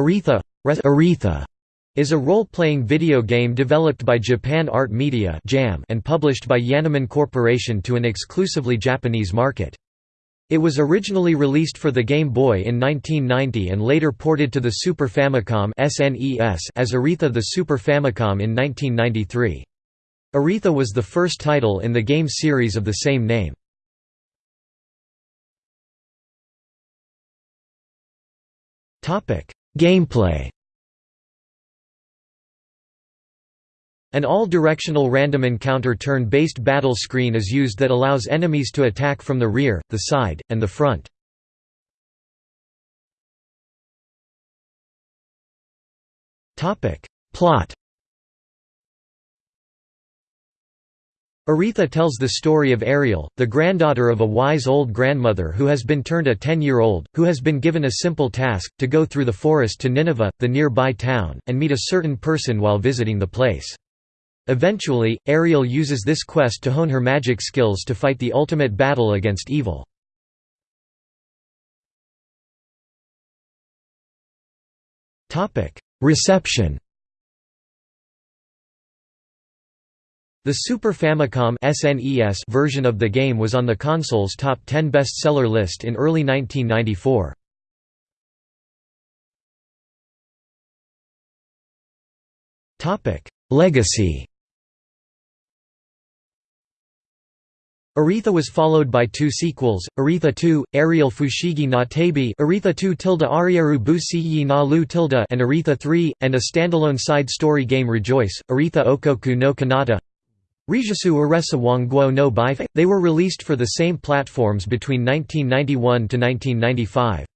Aretha Aretha is a role-playing video game developed by Japan Art Media and published by Yanoman Corporation to an exclusively Japanese market. It was originally released for the Game Boy in 1990 and later ported to the Super Famicom as Aretha the Super Famicom in 1993. Aretha was the first title in the game series of the same name. Gameplay An all-directional random encounter turn-based battle screen is used that allows enemies to attack from the rear, the side, and the front. Plot Aretha tells the story of Ariel, the granddaughter of a wise old grandmother who has been turned a ten-year-old, who has been given a simple task, to go through the forest to Nineveh, the nearby town, and meet a certain person while visiting the place. Eventually, Ariel uses this quest to hone her magic skills to fight the ultimate battle against evil. Reception The Super Famicom SNES version of the game was on the console's top 10 bestseller list in early 1994. Legacy Aretha was followed by two sequels, Aretha 2, Ariel Fushigi na Tabi Aretha 2 tilde Arieru Busiyi na Lu tilde and Aretha 3, and a standalone side story game Rejoice, Aretha Okoku no Kanata Rijasu Aresa Wangguo no Baife. They were released for the same platforms between 1991 to 1995.